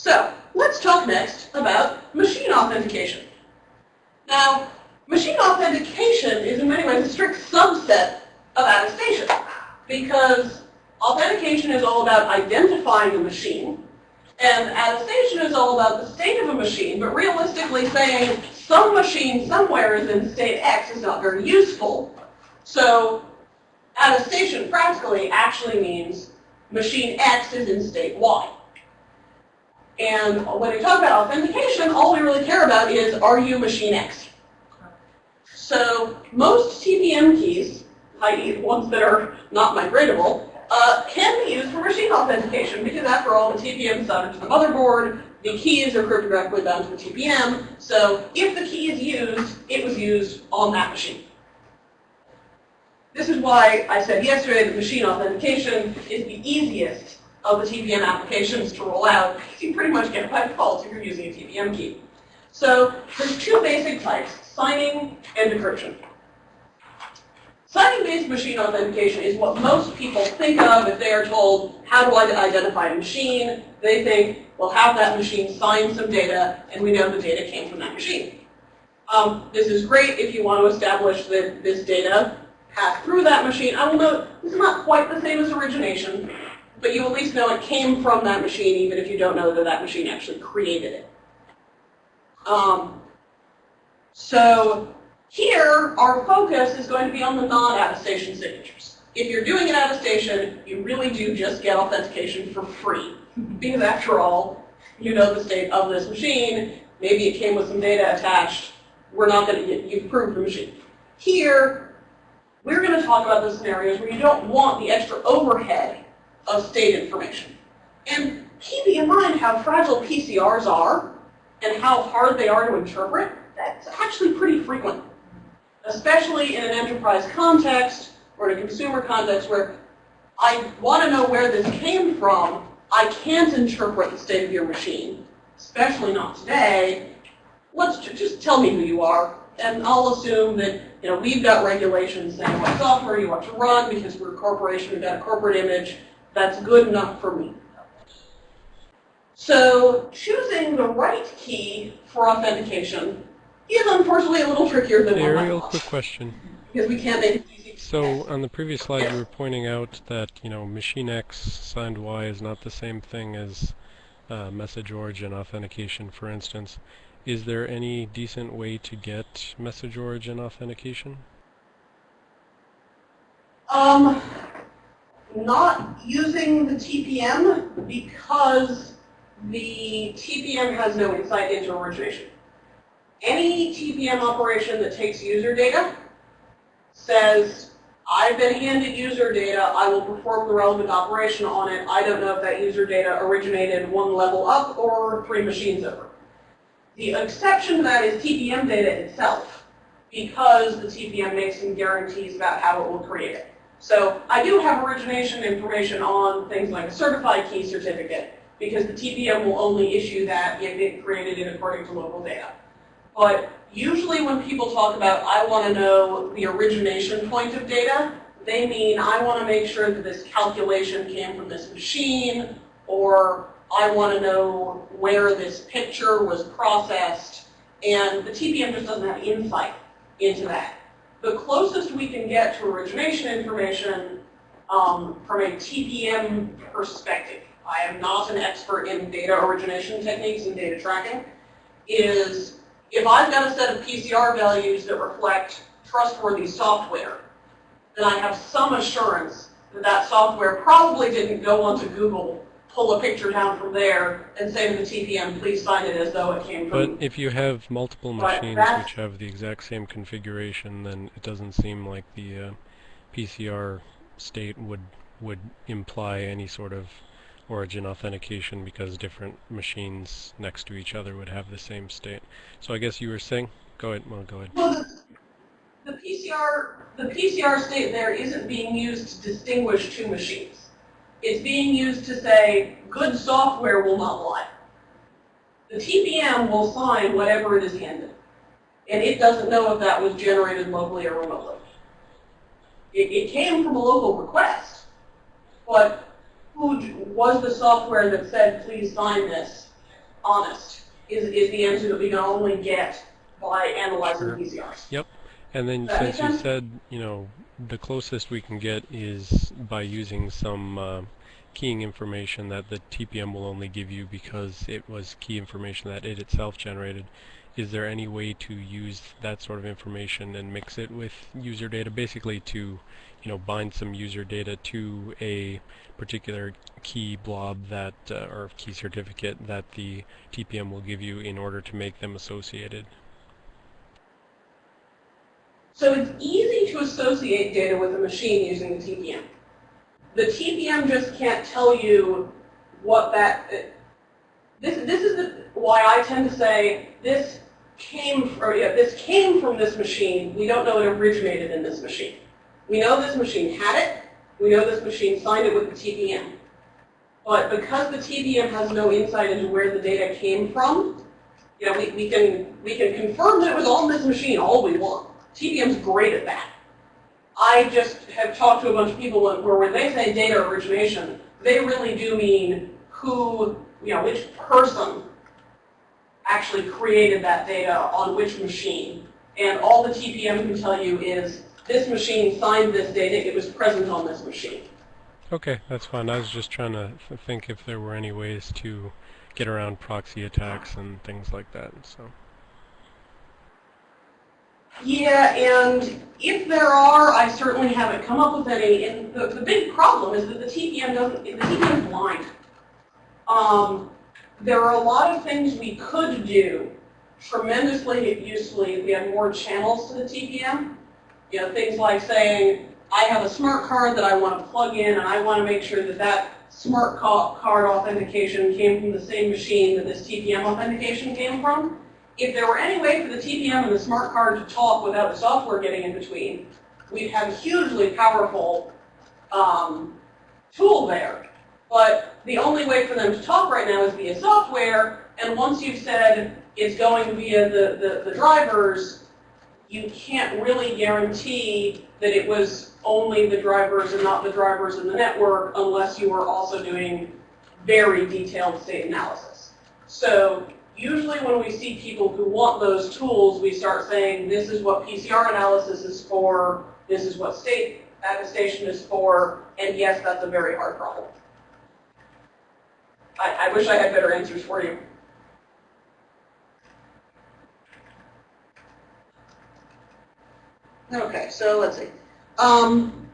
So let's talk next about machine authentication. Now, machine authentication is in many ways a strict subset of attestation because authentication is all about identifying a machine and attestation is all about the state of a machine, but realistically saying some machine somewhere is in state X is not very useful. So attestation practically actually means machine X is in state Y. And when we talk about authentication, all we really care about is, are you machine X? So most TPM keys, i.e. ones that are not migratable, uh, can be used for machine authentication because after all, the TPM is routed to the motherboard, the keys are cryptographically bound to the TPM, so if the key is used, it was used on that machine. This is why I said yesterday that machine authentication is the easiest of the TPM applications to roll out. You pretty much get by default if you're using a TPM key. So there's two basic types, signing and decryption. Signing-based machine authentication is what most people think of if they are told, how do I identify a machine? They think, well, have that machine sign some data, and we know the data came from that machine. Um, this is great if you want to establish that this data passed through that machine. I will note, this is not quite the same as origination, but you at least know it came from that machine, even if you don't know that that machine actually created it. Um, so here, our focus is going to be on the non-attestation signatures. If you're doing an attestation, you really do just get authentication for free. because after all, you know the state of this machine. Maybe it came with some data attached. We're not going to you've proved the machine. Here, we're going to talk about the scenarios where you don't want the extra overhead of state information. And keeping in mind how fragile PCRs are and how hard they are to interpret, that's actually pretty frequent especially in an enterprise context or in a consumer context where I want to know where this came from, I can't interpret the state of your machine, especially not today. Let's just tell me who you are, and I'll assume that you know we've got regulations saying what software you want to run because we're a corporation, we've got a corporate image. That's good enough for me. So choosing the right key for authentication is unfortunately a little trickier than hey, Ariel, quick question. Because we can't make it easy. So on the previous slide, you were pointing out that you know machine X signed Y is not the same thing as uh, message origin authentication, for instance. Is there any decent way to get message origin authentication? Um, not using the TPM because the TPM has no insight into origination any TPM operation that takes user data says, I've been handed user data, I will perform the relevant operation on it. I don't know if that user data originated one level up or three machines over. The exception to that is TPM data itself, because the TPM makes some guarantees about how it will create it. So I do have origination information on things like a certified key certificate, because the TPM will only issue that if it created it according to local data. But usually when people talk about, I want to know the origination point of data, they mean I want to make sure that this calculation came from this machine, or I want to know where this picture was processed, and the TPM just doesn't have insight into that. The closest we can get to origination information um, from a TPM perspective, I am not an expert in data origination techniques and data tracking, is if I've got a set of PCR values that reflect trustworthy software, then I have some assurance that that software probably didn't go onto Google, pull a picture down from there, and say to the TPM, please sign it as though it came from... But if you have multiple machines which have the exact same configuration, then it doesn't seem like the uh, PCR state would would imply any sort of origin authentication because different machines next to each other would have the same state. So I guess you were saying, go ahead, well, go ahead. Well, the, the PCR, the PCR state there isn't being used to distinguish two machines. It's being used to say, good software will not lie. The TPM will sign whatever it is handed. And it doesn't know if that was generated locally or remotely. It, it came from a local request, but who was the software that said, please sign this, honest is, is the answer that we can only get by analyzing Sure. PCRs. Yep. And then since you said, you know, the closest we can get is by using some uh, keying information that the TPM will only give you because it was key information that it itself generated. Is there any way to use that sort of information and mix it with user data, basically to, you know, bind some user data to a particular key blob that, uh, or key certificate that the TPM will give you in order to make them associated? So it's easy to associate data with a machine using the TPM. The TPM just can't tell you what that, this, this is the, why I tend to say this came, or yeah, this came from this machine. We don't know it originated in this machine. We know this machine had it. We know this machine signed it with the TPM. But because the TPM has no insight into where the data came from, you know, we, we can we can confirm that it was on this machine all we want. TPM's great at that. I just have talked to a bunch of people where when they say data origination, they really do mean who, you know, which person actually created that data on which machine. And all the TPM can tell you is this machine signed this data, it was present on this machine. Okay, that's fine. I was just trying to think if there were any ways to get around proxy attacks and things like that. So, Yeah, and if there are, I certainly haven't come up with any. And the, the big problem is that the TPM doesn't, the TPM is blind. Um, there are a lot of things we could do tremendously usefully if we had more channels to the TPM. You know, things like saying, I have a smart card that I want to plug in and I want to make sure that that smart card authentication came from the same machine that this TPM authentication came from. If there were any way for the TPM and the smart card to talk without the software getting in between, we'd have a hugely powerful um, tool there. But the only way for them to talk right now is via software, and once you've said it's going via the, the, the drivers, you can't really guarantee that it was only the drivers and not the drivers in the network unless you were also doing very detailed state analysis. So usually when we see people who want those tools, we start saying this is what PCR analysis is for, this is what state attestation is for, and yes, that's a very hard problem. I, I wish I had better answers for you. Okay, so let's see. Um,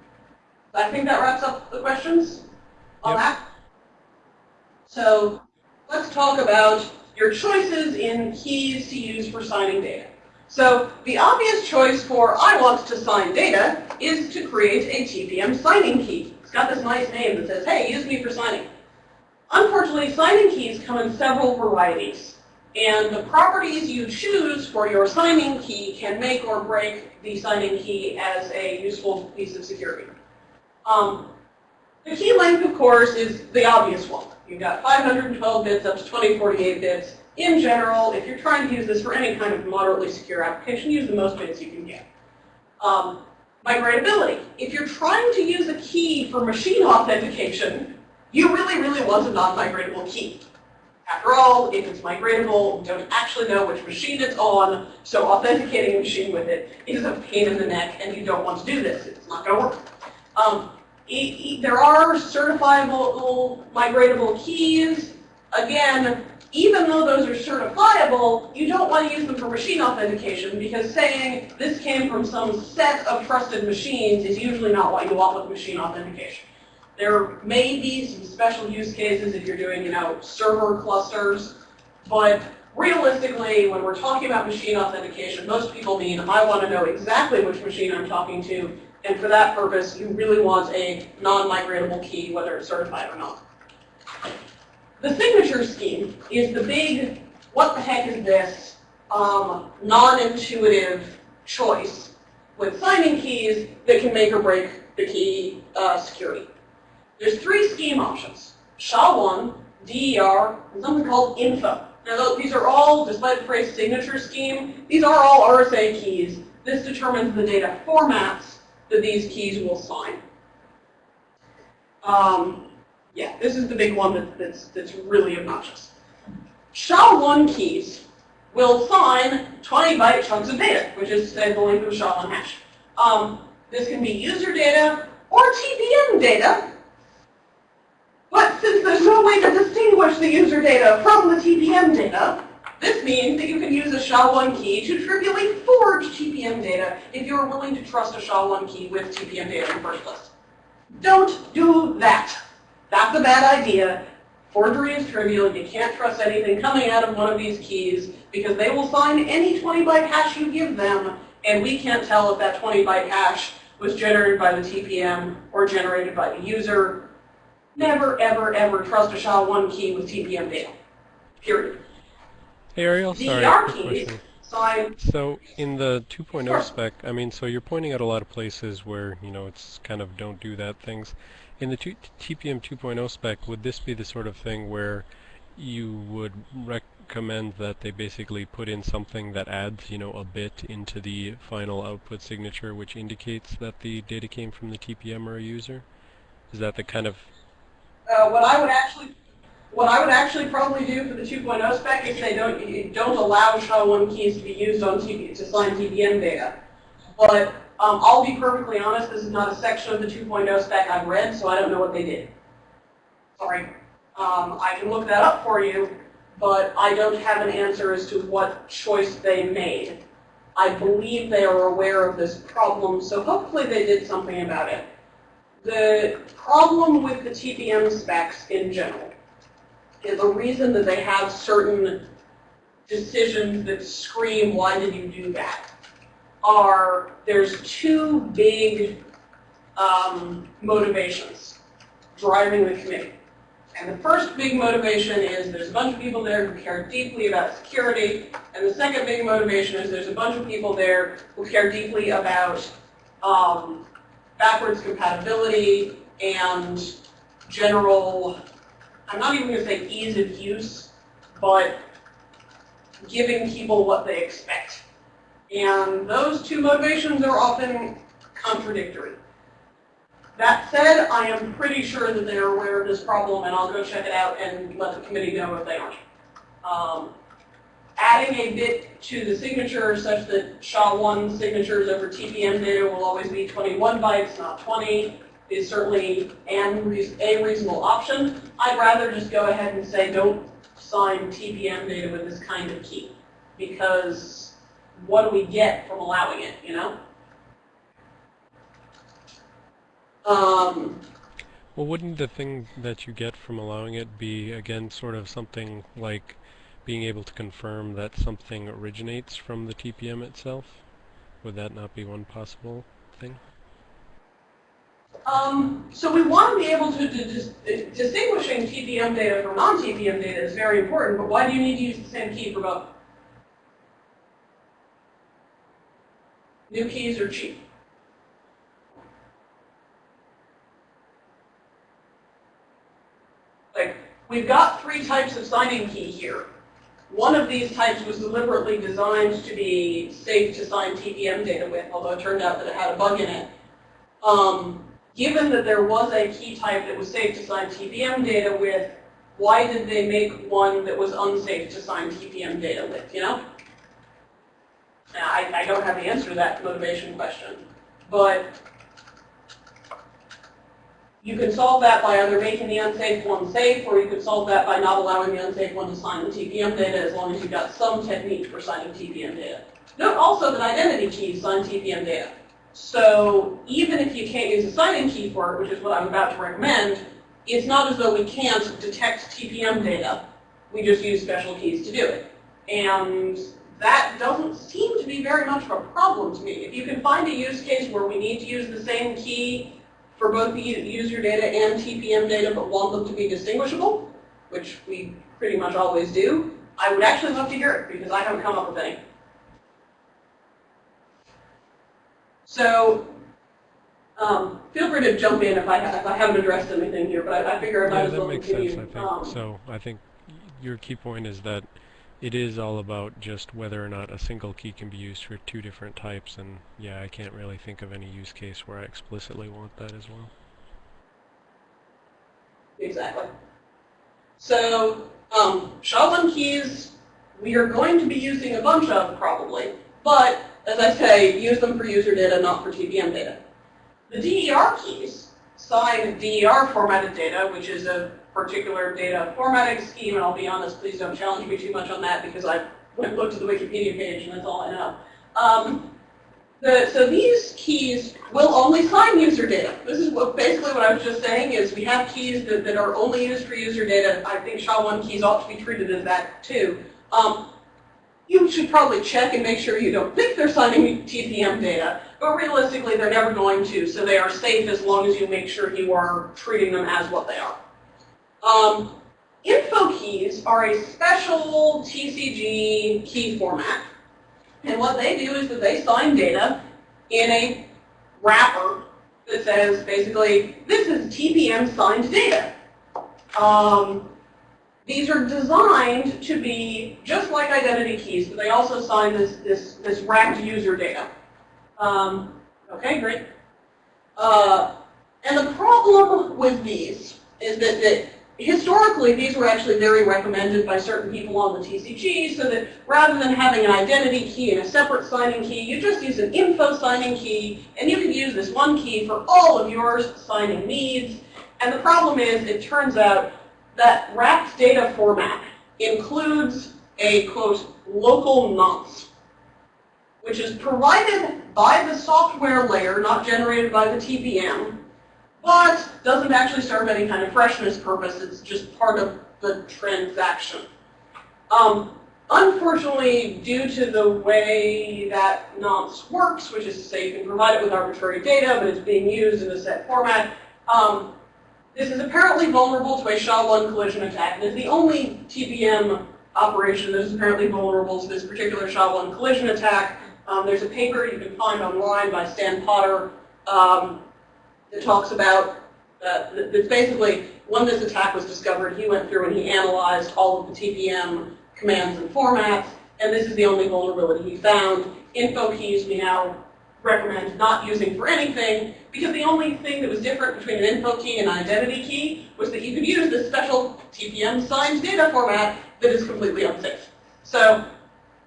I think that wraps up the questions on Yep. that. So let's talk about your choices in keys to use for signing data. So the obvious choice for I want to sign data is to create a TPM signing key. It's got this nice name that says, hey, use me for signing. Unfortunately, signing keys come in several varieties. And the properties you choose for your signing key can make or break the signing key as a useful piece of security. Um, the key length, of course, is the obvious one. You've got 512 bits up to 2048 bits. In general, if you're trying to use this for any kind of moderately secure application, use the most bits you can get. Um, migratability. If you're trying to use a key for machine authentication, you really, really want a non-migratable key. After all, if it's migratable, we don't actually know which machine it's on, so authenticating a machine with it is a pain in the neck, and you don't want to do this. It's not going to work. Um, e- there are certifiable migratable keys. Again, even though those are certifiable, you don't want to use them for machine authentication because saying this came from some set of trusted machines is usually not what you want with machine authentication. There may be some special use cases if you're doing, you know, server clusters, but realistically, when we're talking about machine authentication, most people mean I want to know exactly which machine I'm talking to, and for that purpose, you really want a non-migratable key, whether it's certified or not. The signature scheme is the big, what the heck is this, um, non-intuitive choice with signing keys that can make or break the key uh, security. There's three scheme options, SHA-1, DER, and something called info. Now these are all, despite the phrase signature scheme, these are all RSA keys. This determines the data formats that these keys will sign. Um, yeah, this is the big one that, that's, that's really obnoxious. SHA-1 keys will sign 20 byte chunks of data, which is say, the length of a SHA-1 hash. Um, this can be user data or TPM data. But since there's no way to distinguish the user data from the TPM data, this means that you can use a SHA-1 key to trivially forge TPM data if you're willing to trust a SHA-1 key with TPM data in the first place. Don't do that. That's a bad idea. Forgery is trivial. You can't trust anything coming out of one of these keys because they will sign any 20 byte hash you give them, and we can't tell if that 20 byte hash was generated by the TPM or generated by the user. Never, ever, ever trust a SHA-1 key with TPM data. Period. Hey Ariel, sorry, quick question. sign So in the 2.0 Sure. spec, I mean, so you're pointing out a lot of places where, you know, it's kind of don't do that things. In the TPM 2.0 spec, would this be the sort of thing where you would recommend that they basically put in something that adds, you know, a bit into the final output signature which indicates that the data came from the TPM or a user? Is that the kind of Uh, what I would actually, what I would actually probably do for the 2.0 spec is say don't don't allow SHA-1 keys to be used on TP to sign TPM data. But um, I'll be perfectly honest, this is not a section of the 2.0 spec I've read, so I don't know what they did. Sorry. Um, I can look that up for you, but I don't have an answer as to what choice they made. I believe they are aware of this problem, so hopefully they did something about it. The problem with the TPM specs in general the reason that they have certain decisions that scream, why did you do that, are there's two big um, motivations driving the committee. And the first big motivation is there's a bunch of people there who care deeply about security, and the second big motivation is there's a bunch of people there who care deeply about um, backwards compatibility and general, I'm not even going to say ease of use, but giving people what they expect. And those two motivations are often contradictory. That said, I am pretty sure that they're aware of this problem, and I'll go check it out and let the committee know if they aren't. Um, adding a bit to the signature such that SHA-1 signatures over TPM data will always be 21 bytes, not 20, is certainly an a reasonable option. I'd rather just go ahead and say don't sign TPM data with this kind of key, because what do we get from allowing it, you know? Um, Well, wouldn't the thing that you get from allowing it be, again, sort of something like being able to confirm that something originates from the TPM itself? Would that not be one possible thing? Um, so we want to be able to, to dis- distinguishing TPM data from non-TPM data is very important, but why do you need to use the same key for both? New keys are cheap. Like, we've got three types of signing key here. One of these types was deliberately designed to be safe to sign TPM data with, although it turned out that it had a bug in it. Um, given that there was a key type that was safe to sign TPM data with, why did they make one that was unsafe to sign TPM data with, you know? Now, I, I don't have the answer to that motivation question, but you could solve that by either making the unsafe one safe, or you could solve that by not allowing the unsafe one to sign the TPM data as long as you've got some technique for signing TPM data. Note also that identity keys sign TPM data. So even if you can't use a signing key for it, which is what I'm about to recommend, it's not as though we can't detect TPM data. We just use special keys to do it. And that doesn't seem to be very much of a problem to me. If you can find a use case where we need to use the same key for both the user data and TPM data, but want them to be distinguishable, which we pretty much always do, I would actually love to hear it because I haven't come up with any. So um, feel free to jump in if I, if I haven't addressed anything here, but I, I figure I might Yeah, as that well makes continue. sense, I think. Um, So I think your key point is that it is all about just whether or not a single key can be used for two different types, and yeah, I can't really think of any use case where I explicitly want that as well. Exactly. So Um, SHA-1 keys, we are going to be using a bunch of probably, but as I say, use them for user data, not for TPM data. The DER keys sign DER formatted data, which is a particular data formatting scheme, and I'll be honest, please don't challenge me too much on that because I went looked at the Wikipedia page and that's all I know. Um, the, so these keys will only sign user data. This is what basically what I was just saying is we have keys that, that are only used for user data. I think SHA-1 keys ought to be treated as that too. Um, you should probably check and make sure you don't think they're signing TPM data, but realistically they're never going to, so they are safe as long as you make sure you are treating them as what they are. Um, info keys are a special TCG key format and what they do is that they sign data in a wrapper that says basically, this is TPM signed data. Um, these are designed to be just like identity keys, but they also sign this, this, this user data. Um, okay, great. Uh, and the problem with these is that, that historically, these were actually very recommended by certain people on the TCG, so that rather than having an identity key and a separate signing key, you just use an info signing key, and you can use this one key for all of your signing needs. And the problem is, it turns out that wrapped data format includes a, quote, local nonce, which is provided by the software layer, not generated by the TPM, but doesn't actually serve any kind of freshness purpose. It's just part of the transaction. Um, unfortunately, due to the way that nonce works, which is to say you can provide it with arbitrary data, but it's being used in a set format, um, this is apparently vulnerable to a SHA-1 collision attack. And it's the only TPM operation that is apparently vulnerable to this particular SHA-1 collision attack. Um, there's a paper you can find online by Stan Potter um, that talks about, uh, that's basically when this attack was discovered, he went through and he analyzed all of the TPM commands and formats, and this is the only vulnerability he found. Info keys we now recommend not using for anything, because the only thing that was different between an info key and an identity key was that you could use this special TPM signed data format that is completely unsafe. So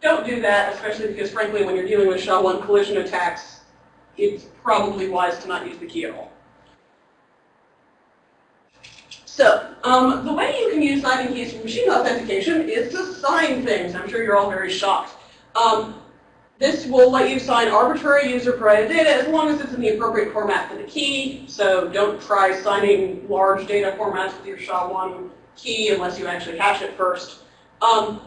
don't do that, especially because frankly when you're dealing with SHA-1 collision attacks, it's probably wise to not use the key at all. So, um, the way you can use signing keys for machine authentication is to sign things. I'm sure you're all very shocked. Um, this will let you sign arbitrary user-provided data as long as it's in the appropriate format for the key. So don't try signing large data formats with your SHA-1 key unless you actually hash it first. Um,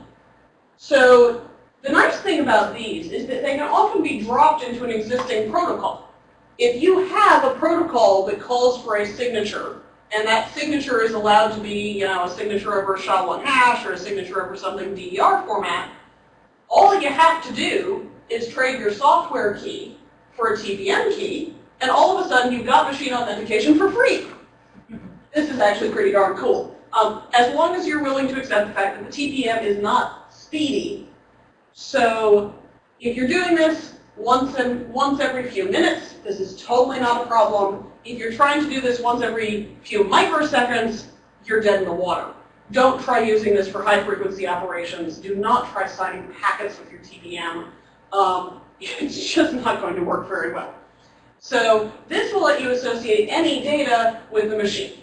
so the nice thing about these is that they can often be dropped into an existing protocol. If you have a protocol that calls for a signature, and that signature is allowed to be, you know, a signature over SHA-1 hash or a signature over something DER format, all you have to do is trade your software key for a TPM key, and all of a sudden you've got machine authentication for free. This is actually pretty darn cool. Um, as long as you're willing to accept the fact that the TPM is not speedy. So if you're doing this once, in, once every few minutes, this is totally not a problem. If you're trying to do this once every few microseconds, you're dead in the water. Don't try using this for high frequency operations. Do not try signing packets with your TPM. Um, it's just not going to work very well. So this will let you associate any data with the machine.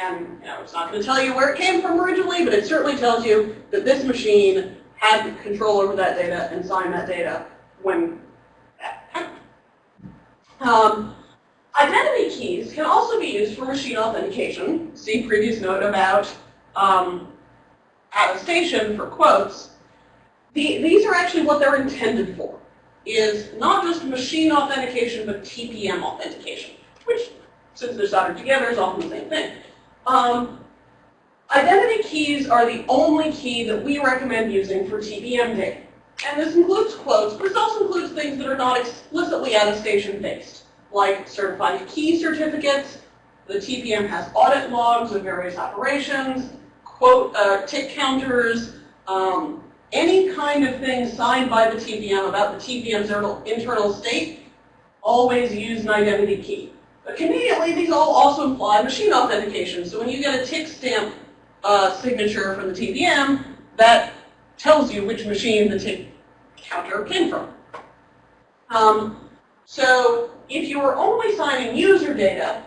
And you know, it's not going to tell you where it came from originally, but it certainly tells you that this machine had control over that data and signed that data when that happened. Um, identity keys can also be used for machine authentication. See previous note about um, attestation for quotes. The, these are actually what they're intended for, is not just machine authentication, but TPM authentication, which, since they're soldered together, is often the same thing. Um, identity keys are the only key that we recommend using for TPM data. And this includes quotes, but this also includes things that are not explicitly attestation based, like certified key certificates. The TPM has audit logs of various operations, quote, uh, tick counters, um, any kind of thing signed by the TPM about the TPM's internal state, always use an identity key. But conveniently, these all also imply machine authentication. So when you get a tick stamp a signature from the TPM that tells you which machine the tick counter came from. Um, so if you are only signing user data,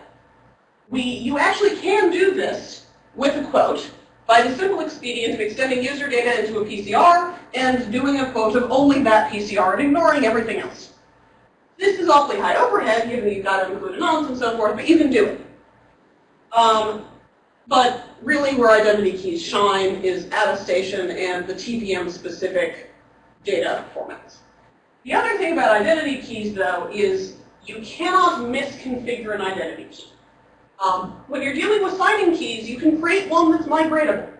we, you actually can do this with a quote by the simple expedient of extending user data into a PCR and doing a quote of only that PCR and ignoring everything else. This is awfully high overhead, given that you've got to include a nonce and so forth, but you can do it. Um, but really where identity keys shine is attestation and the TPM-specific data formats. The other thing about identity keys, though, is you cannot misconfigure an identity key. Um, when you're dealing with signing keys, you can create one that's migratable.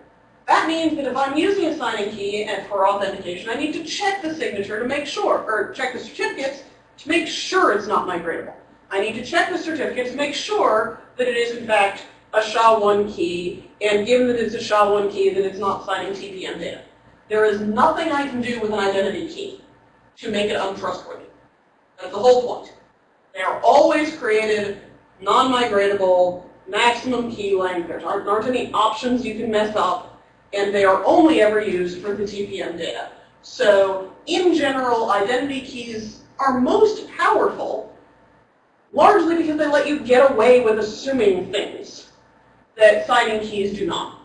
That means that if I'm using a signing key and for authentication, I need to check the signature to make sure, or check the certificates to make sure it's not migratable. I need to check the certificate to make sure that it is in fact a SHA-1 key, and given that it's a SHA-1 key, that it's not signing TPM data. There is nothing I can do with an identity key to make it untrustworthy. That's the whole point. They are always created non-migratable, maximum key length. There aren't, aren't any options you can mess up, and they are only ever used for the TPM data. So in general, identity keys are most powerful, largely because they let you get away with assuming things that signing keys do not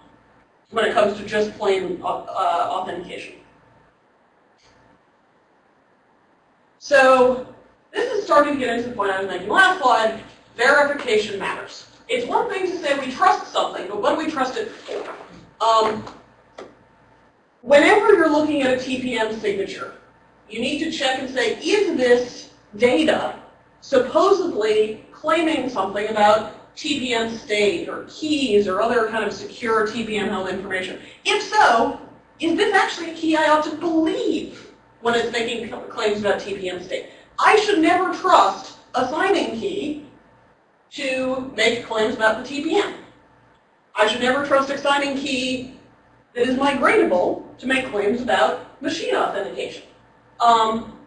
when it comes to just plain uh, uh, authentication. So this is starting to get into the point I was making last slide. Verification matters. It's one thing to say we trust something, but what do we trust it for? Um, whenever you're looking at a TPM signature, you need to check and say, is this data supposedly claiming something about TPM state or keys or other kind of secure TPM held information? If so, is this actually a key I ought to believe when it's making claims about TPM state? I should never trust a signing key to make claims about the TPM. I should never trust a signing key that is migratable to make claims about machine authentication. Um,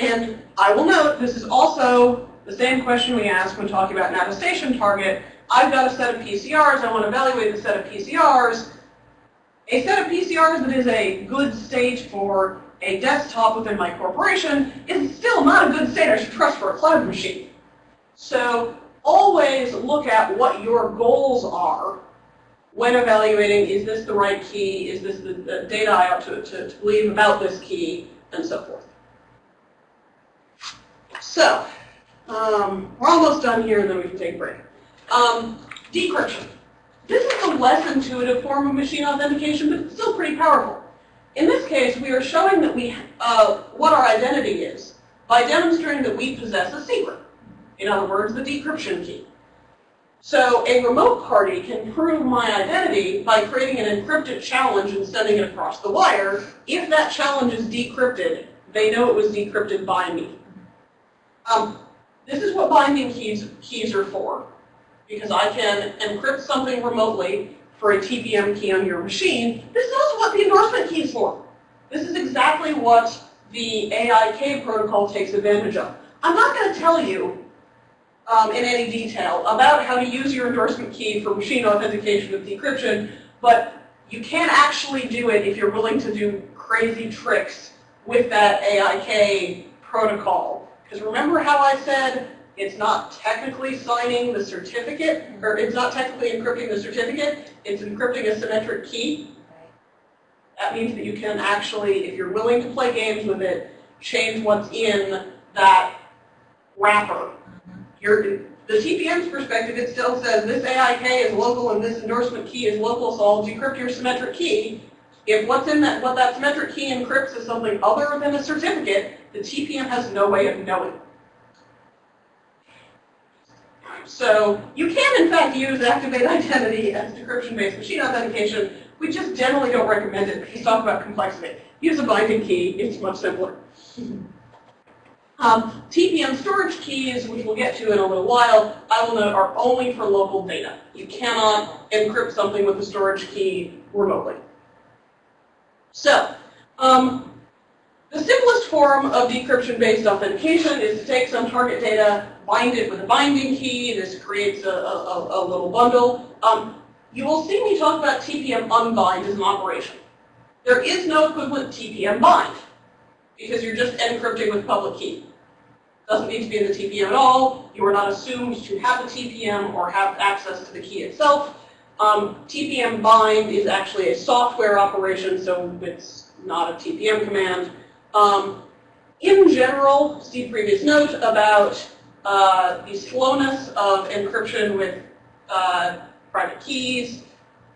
and I will note, this is also the same question we ask when talking about an attestation target. I've got a set of PCRs. I want to evaluate the set of PCRs. A set of PCRs that is a good state for a desktop within my corporation is still not a good state I should trust for a cloud machine. So always look at what your goals are when evaluating, is this the right key, is this the, data I ought to, to, to believe about this key, and so forth. So, um, we're almost done here, and then we can take a break. Um, decryption. This is a less intuitive form of machine authentication, but it's still pretty powerful. In this case, we are showing that we, uh, what our identity is by demonstrating that we possess a secret. In other words, the decryption key. So a remote party can prove my identity by creating an encrypted challenge and sending it across the wire. If that challenge is decrypted, they know it was decrypted by me. Um, this is what binding keys, keys are for, because I can encrypt something remotely for a TPM key on your machine. This is also what the endorsement key is for. This is exactly what the AIK protocol takes advantage of. I'm not going to tell you um, in any detail about how to use your endorsement key for machine authentication with decryption, but you can actually do it if you're willing to do crazy tricks with that AIK protocol. Because remember how I said it's not technically signing the certificate, or it's not technically encrypting the certificate, it's encrypting a symmetric key. That means that you can actually, if you're willing to play games with it, change what's in that wrapper the TPM's perspective, it still says this AIK is local and this endorsement key is local, so I'll decrypt your symmetric key. If what's in that, what that symmetric key encrypts is something other than a certificate, the TPM has no way of knowing. So you can, in fact, use Activate Identity as decryption-based machine authentication. We just generally don't recommend it because talk about complexity. Use a binding key. It's much simpler. Um, TPM storage keys, which we'll get to in a little while, I will note are only for local data. You cannot encrypt something with a storage key remotely. So, um, the simplest form of decryption-based authentication is to take some target data, bind it with a binding key. This creates a, a, a little bundle. Um, you will see me talk about TPM unbind as an operation. There is no equivalent TPM bind because you're just encrypting with public key. Doesn't need to be in the TPM at all. You are not assumed to have the TPM or have access to the key itself. Um, TPM bind is actually a software operation, so it's not a TPM command. Um, in general, see previous note about uh, the slowness of encryption with uh, private keys.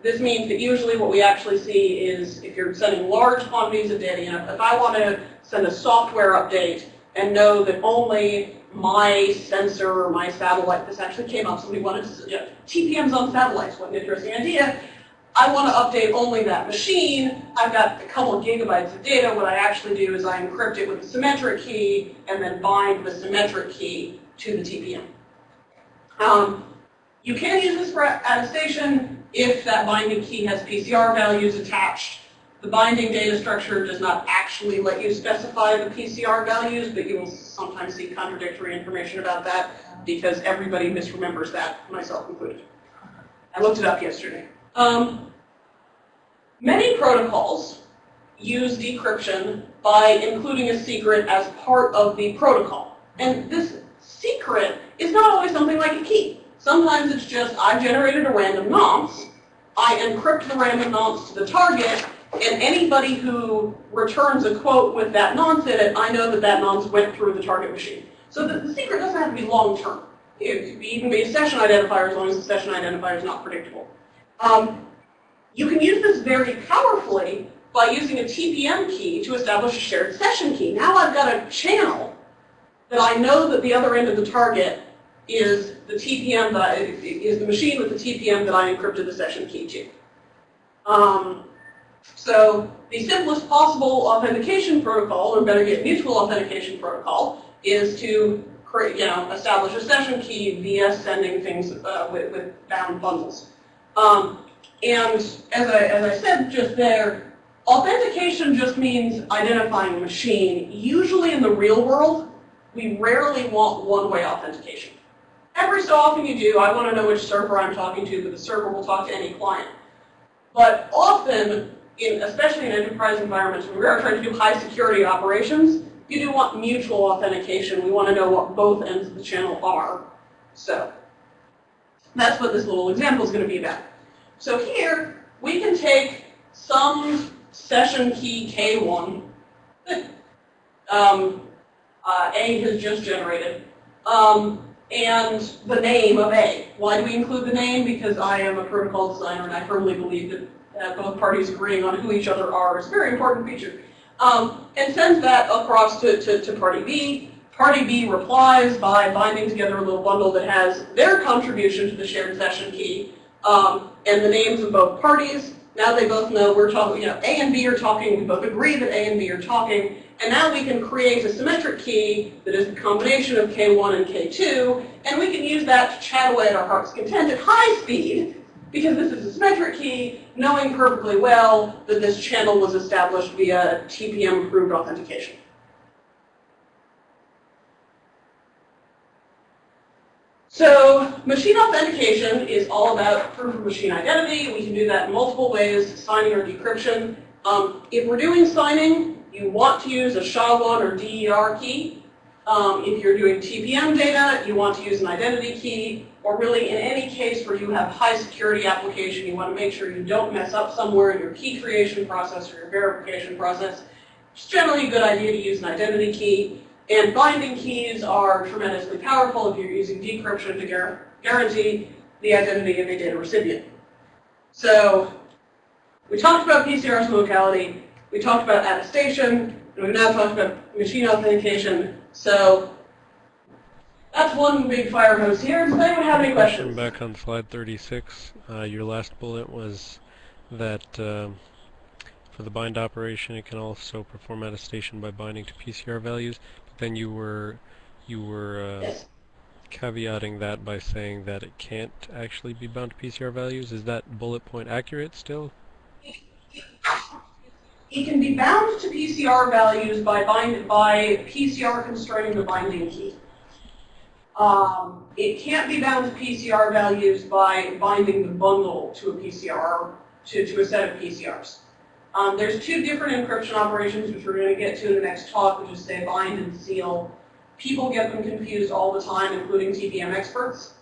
This means that usually what we actually see is if you're sending large quantities of data, you know, if I want to send a software update and know that only my sensor or my satellite, this actually came up, somebody wanted to, TPMs on satellites, what an interesting idea. I want to update only that machine. I've got a couple of gigabytes of data. What I actually do is I encrypt it with a symmetric key and then bind the symmetric key to the TPM. Um, you can use this for attestation if that binding key has PCR values attached. The binding data structure does not actually let you specify the PCR values, but you will sometimes see contradictory information about that because everybody misremembers that, myself included. I looked it up yesterday. Um, many protocols use decryption by including a secret as part of the protocol. And this secret is not always something like a key. Sometimes it's just, I've generated a random nonce, I encrypt the random nonce to the target, and anybody who returns a quote with that nonce in it, I know that that nonce went through the target machine. So the, the secret doesn't have to be long-term. It could even be a session identifier as long as the session identifier is not predictable. Um, you can use this very powerfully by using a TPM key to establish a shared session key. Now I've got a channel that I know that the other end of the target is the TPM that I, is the machine with the TPM that I encrypted the session key to. Um, so the simplest possible authentication protocol, or better yet, mutual authentication protocol, is to create, you know, establish a session key via sending things uh, with, with bound bundles. Um, and as I, as I said just there, authentication just means identifying a machine. Usually in the real world, we rarely want one-way authentication. Every so often you do, I want to know which server I'm talking to, but the server will talk to any client. But often, in, especially in enterprise environments, when we are trying to do high security operations, you do want mutual authentication. We want to know what both ends of the channel are. So that's what this little example is going to be about. So here, we can take some session key K1 that um, uh, A has just generated, um, and the name of A. Why do we include the name? Because I am a protocol designer and I firmly believe that uh, both parties agreeing on who each other are is a very important feature. Um, and sends that across to, to, to party B. Party B replies by binding together a little bundle that has their contribution to the shared session key um, and the names of both parties. Now they both know we're talking, you know, A and B are talking, we both agree that A and B are talking, and now we can create a symmetric key that is a combination of K1 and K2, and we can use that to chat away at our heart's content at high speed, because this is a symmetric key, knowing perfectly well that this channel was established via TPM-approved authentication. So machine authentication is all about proof of machine identity. We can do that in multiple ways, signing or decryption. Um, if we're doing signing, you want to use a SHA-1 or DER key. Um, if you're doing TPM data, you want to use an identity key, or really in any case where you have high security application, you want to make sure you don't mess up somewhere in your key creation process or your verification process. It's generally a good idea to use an identity key. And binding keys are tremendously powerful if you're using decryption to guarantee the identity of a data recipient. So we talked about PCR's locality, we talked about attestation, and we've now talked about machine authentication. So that's one big fire hose here. Does anyone have any questions? Back on slide 36, uh, your last bullet was that uh, for the bind operation, it can also perform attestation by binding to PCR values But then you were you were uh, caveating that by saying that it can't actually be bound to PCR values. Is that bullet point accurate still? It can be bound to PCR values by bind by PCR constraining the binding key. Um, it can't be bound to PCR values by binding the bundle to a PCR, to, to a set of PCRs. Um, there's two different encryption operations, which we're going to get to in the next talk, which is say bind and seal. People get them confused all the time, including TPM experts.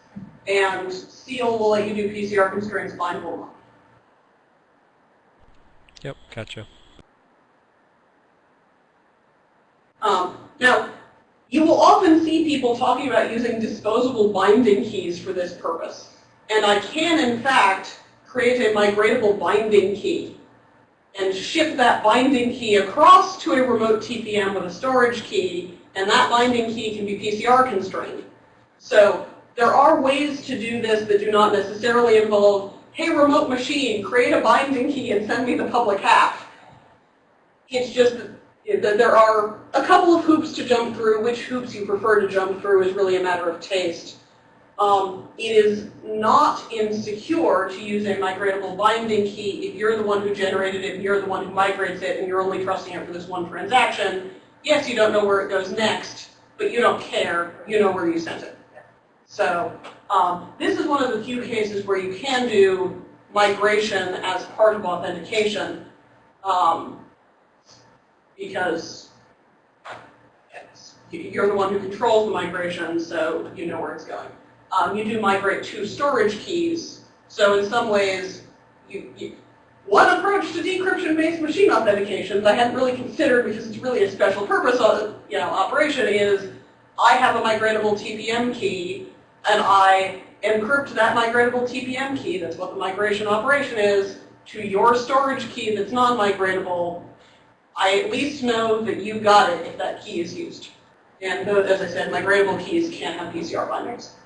And seal will let you do PCR constraints, bind will not. Yep, gotcha. Um, now, you will often see people talking about using disposable binding keys for this purpose. And I can, in fact, create a migratable binding key and ship that binding key across to a remote TPM with a storage key, and that binding key can be PCR constrained. So there are ways to do this that do not necessarily involve, hey, remote machine, create a binding key and send me the public half. It's just there are a couple of hoops to jump through. Which hoops you prefer to jump through is really a matter of taste. Um, it is not insecure to use a migratable binding key if you're the one who generated it, and you're the one who migrates it, and you're only trusting it for this one transaction. Yes, you don't know where it goes next, but you don't care. You know where you sent it. So um, this is one of the few cases where you can do migration as part of authentication um, because you're the one who controls the migration, so you know where it's going um, you do migrate to storage keys. So in some ways, you, you one approach to decryption-based machine authentications I hadn't really considered because it's really a special purpose of, you know, operation is I have a migratable TPM key and I encrypt that migratable TPM key, that's what the migration operation is, to your storage key that's non-migratable. I at least know that you got it if that key is used. And as I said, my migratable keys can't have PCR bindings.